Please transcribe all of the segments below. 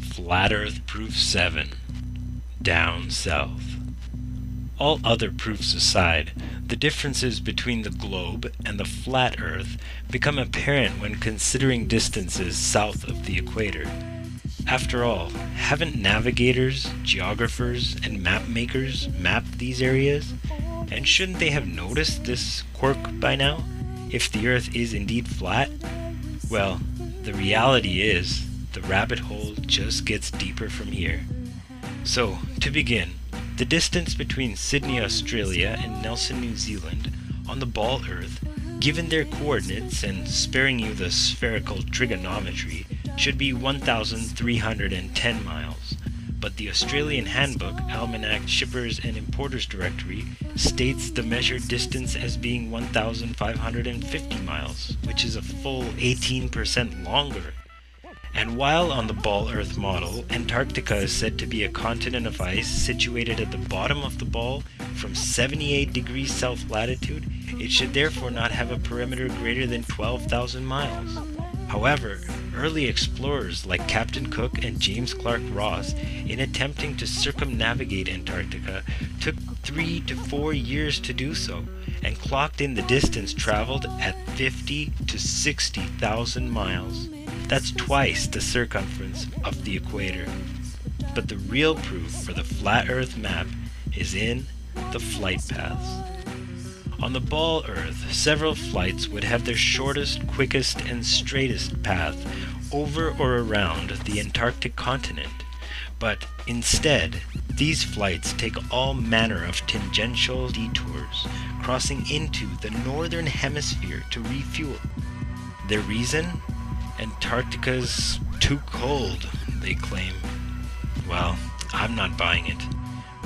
Flat Earth Proof 7 Down South. All other proofs aside, the differences between the globe and the flat Earth become apparent when considering distances south of the equator. After all, haven't navigators, geographers, and map makers mapped these areas? And shouldn't they have noticed this quirk by now, if the Earth is indeed flat? Well, the reality is, the rabbit hole just gets deeper from here. So, to begin, the distance between Sydney, Australia and Nelson, New Zealand on the ball Earth, given their coordinates and sparing you the spherical trigonometry, should be 1,310 miles. But the Australian Handbook, Almanac Shippers and Importers Directory states the measured distance as being 1,550 miles, which is a full 18% longer. And while on the ball Earth model, Antarctica is said to be a continent of ice situated at the bottom of the ball from 78 degrees south latitude, it should therefore not have a perimeter greater than 12,000 miles. However, early explorers like Captain Cook and James Clark Ross, in attempting to circumnavigate Antarctica, took three to four years to do so, and clocked in the distance traveled at 50 to 60,000 miles. That's twice the circumference of the equator. But the real proof for the flat Earth map is in the flight paths. On the ball Earth, several flights would have their shortest, quickest, and straightest path over or around the Antarctic continent. But instead, these flights take all manner of tangential detours, crossing into the northern hemisphere to refuel. Their reason? Antarctica's too cold, they claim. Well, I'm not buying it.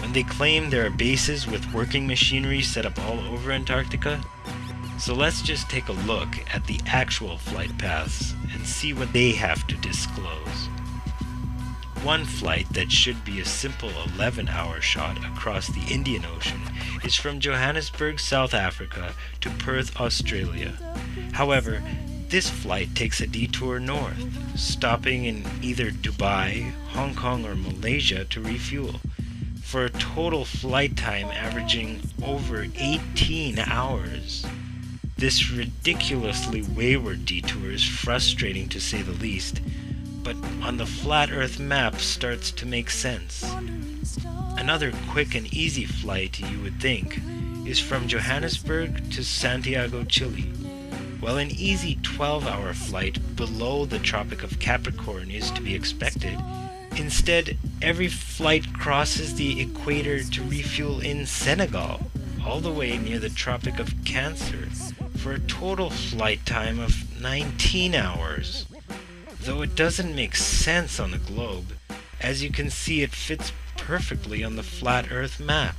When they claim there are bases with working machinery set up all over Antarctica? So let's just take a look at the actual flight paths and see what they have to disclose. One flight that should be a simple 11 hour shot across the Indian Ocean is from Johannesburg, South Africa to Perth, Australia. However, this flight takes a detour north, stopping in either Dubai, Hong Kong, or Malaysia to refuel for a total flight time averaging over 18 hours. This ridiculously wayward detour is frustrating to say the least, on the flat Earth map starts to make sense. Another quick and easy flight, you would think, is from Johannesburg to Santiago, Chile. While an easy 12 hour flight below the Tropic of Capricorn is to be expected, Instead, every flight crosses the equator to refuel in Senegal, all the way near the Tropic of Cancer, for a total flight time of 19 hours. Though it doesn't make sense on the globe, as you can see it fits perfectly on the flat Earth map.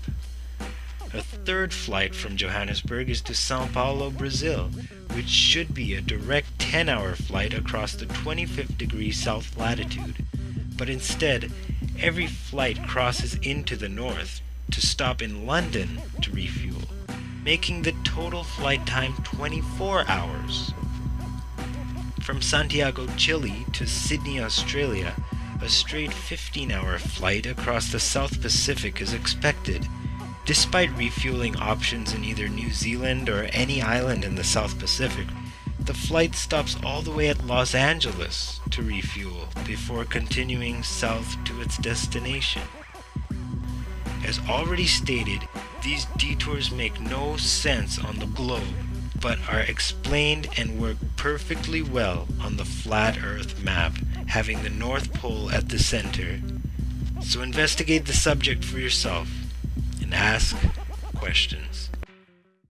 A third flight from Johannesburg is to Sao Paulo, Brazil, which should be a direct 10 hour flight across the 25th degree south latitude but instead, every flight crosses into the north to stop in London to refuel, making the total flight time 24 hours. From Santiago, Chile to Sydney, Australia, a straight 15 hour flight across the South Pacific is expected, despite refueling options in either New Zealand or any island in the South Pacific the flight stops all the way at Los Angeles to refuel before continuing south to its destination. As already stated, these detours make no sense on the globe, but are explained and work perfectly well on the flat Earth map, having the North Pole at the center. So investigate the subject for yourself and ask questions.